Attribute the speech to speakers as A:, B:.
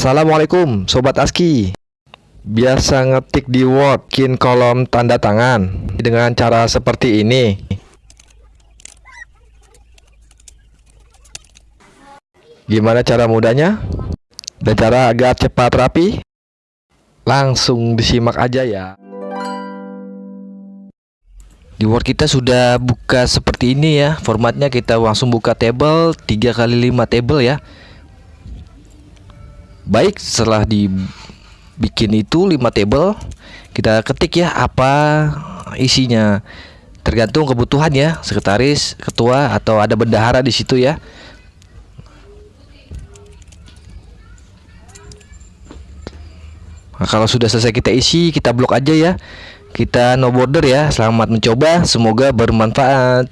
A: Assalamualaikum Sobat ASKI. Biasa ngetik di Word Bikin kolom tanda tangan Dengan cara seperti ini. Gimana cara mudahnya? Dan cara agar cepat rapi? Langsung disimak aja ya. Di Word kita sudah buka seperti ini ya. Formatnya kita langsung buka table 3 kali 5 table ya baik setelah dibikin itu 5 table kita ketik ya apa isinya. Tergantung kebutuhan ya sekretaris ketua atau ada bendahara di situ ya. Nah, kalau sudah selesai kita isi kita blok aja ya. Kita no border ya selamat mencoba semoga bermanfaat